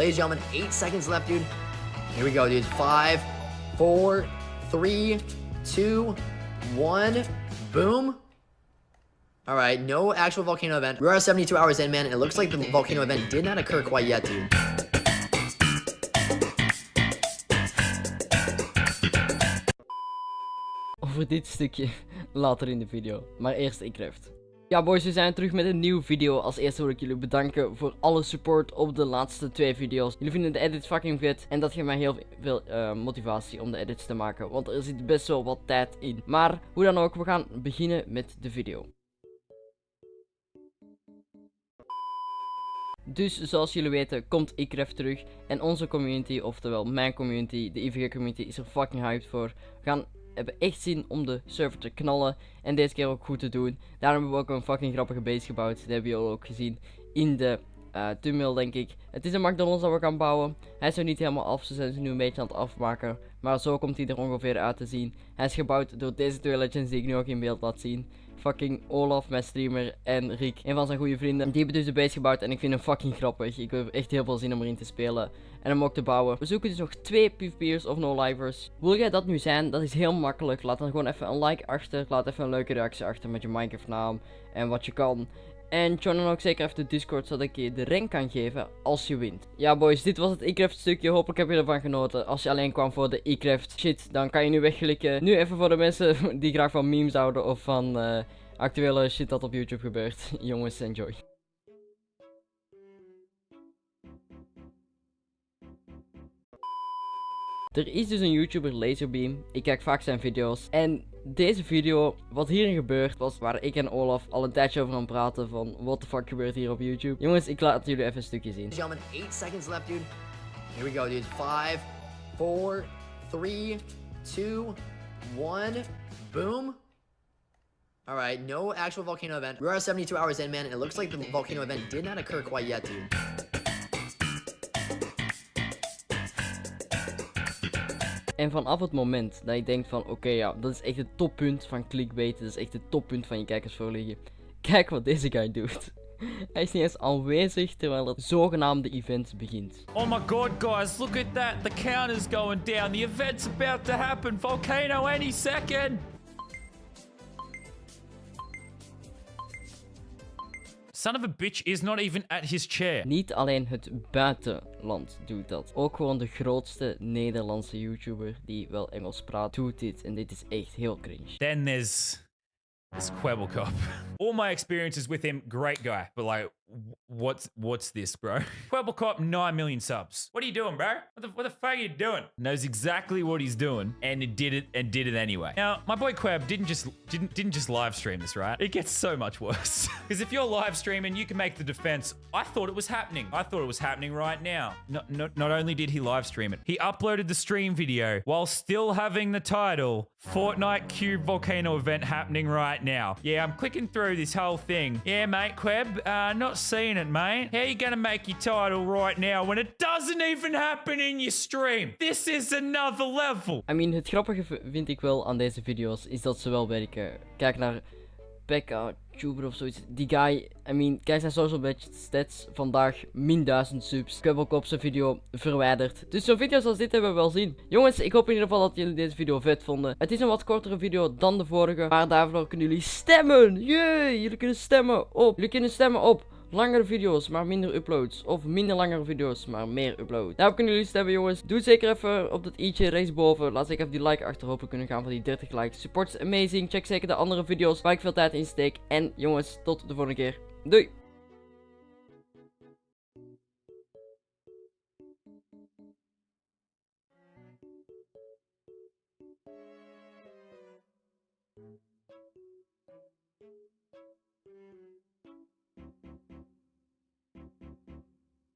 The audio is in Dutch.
Ladies and gentlemen, eight seconds left, dude. Here we go, dude. Five, four, three, two, one. Boom. All right, no actual volcano event. We're at 72 hours in, man. It looks like the volcano event did not occur quite yet, dude. over dit stukje later in de video. Maar eerst Ecraft. Ja boys, we zijn terug met een nieuwe video. Als eerste wil ik jullie bedanken voor alle support op de laatste twee video's. Jullie vinden de edits fucking vet. En dat geeft mij heel veel uh, motivatie om de edits te maken. Want er zit best wel wat tijd in. Maar hoe dan ook, we gaan beginnen met de video. Dus zoals jullie weten komt Ecraft terug. En onze community, oftewel mijn community, de IVG community, is er fucking hyped voor. We gaan hebben echt zin om de server te knallen. En deze keer ook goed te doen. Daarom hebben we ook een fucking grappige base gebouwd. Dat hebben jullie ook gezien in de uh, tunnel denk ik. Het is een McDonald's dat we gaan bouwen. Hij is er niet helemaal af. Ze zijn ze nu een beetje aan het afmaken. Maar zo komt hij er ongeveer uit te zien. Hij is gebouwd door deze twee legends die ik nu ook in beeld laat zien fucking Olaf, mijn streamer, en Rick, een van zijn goede vrienden. Die hebben dus de base gebouwd en ik vind hem fucking grappig. Ik heb echt heel veel zin om erin te spelen en hem ook te bouwen. We zoeken dus nog twee PvP'ers of no-livers. Wil jij dat nu zijn? Dat is heel makkelijk. Laat dan gewoon even een like achter. Laat even een leuke reactie achter met je Minecraft naam en wat je kan. En join dan ook zeker even de Discord, zodat ik je de rank kan geven als je wint. Ja boys, dit was het e-craft stukje. Hopelijk heb je ervan genoten. Als je alleen kwam voor de e-craft shit, dan kan je nu wegklikken. Nu even voor de mensen die graag van memes houden of van uh, actuele shit dat op YouTube gebeurt. Jongens, enjoy. Er is dus een YouTuber, Laserbeam. Ik kijk vaak zijn video's. En deze video, wat hierin gebeurt, was waar ik en Olaf al een tijdje over aan praten van what the fuck gebeurt hier op YouTube. Jongens, ik laat jullie even een stukje zien. Gentlemen, 8 seconds left, dude. Here we go, dude. 5, 4, 3, 2, 1. Boom. Alright, no actual volcano event. We're at 72 hours in, man. It looks like the volcano event did not occur quite yet, dude. En vanaf het moment dat je denkt van oké ja, dat is echt het toppunt van clickbait. Dat is echt het toppunt van je kijkers voorliggen. Kijk wat deze guy doet. Hij is niet eens aanwezig terwijl het zogenaamde event begint. Oh my god guys, look at that. The count is going down. The event's about to happen. Volcano any second. Son of a bitch is not even at his chair. Niet alleen het buitenland doet dat. Ook gewoon de grootste Nederlandse YouTuber die wel Engels praat doet dit. En dit is echt heel cringe. Then there's... There's Quebblecop. All my experiences with him, great guy. But like, what's what's this, bro? Quebblecop, 9 million subs. What are you doing, bro? What the, what the fuck are you doing? Knows exactly what he's doing and did it and did it anyway. Now, my boy Queb didn't just didn't didn't just live stream this, right? It gets so much worse. Because if you're live streaming, you can make the defense. I thought it was happening. I thought it was happening right now. Not, not, not only did he live stream it, he uploaded the stream video while still having the title Fortnite Cube Volcano event happening right now. Yeah, I'm clicking through this whole thing. Yeah, mate, Queb, uh, not seeing it, mate. How you gonna make your title right now when it doesn't even happen in your stream? This is another level. I mean, het grappige vind ik wel aan deze video's is dat ze wel werken. Kijk naar Pekka, Of zoiets. Die guy, I mean, kijk zijn social badge stats. Vandaag min 1000 subs. Ik heb ook op zijn video verwijderd. Dus zo'n video's als dit hebben we wel zien. Jongens, ik hoop in ieder geval dat jullie deze video vet vonden. Het is een wat kortere video dan de vorige. Maar daarvoor kunnen jullie stemmen. Jee, jullie kunnen stemmen op. Jullie kunnen stemmen op Langere video's, maar minder uploads. Of minder langere video's, maar meer uploads. Daarop kunnen jullie stemmen, jongens. Doe zeker even op dat i'tje rechtsboven. Laat zeker even die like achter. Hopen kunnen gaan van die 30 likes. Support is amazing. Check zeker de andere video's waar ik veel tijd in steek. En jongens, tot de volgende keer. Doei!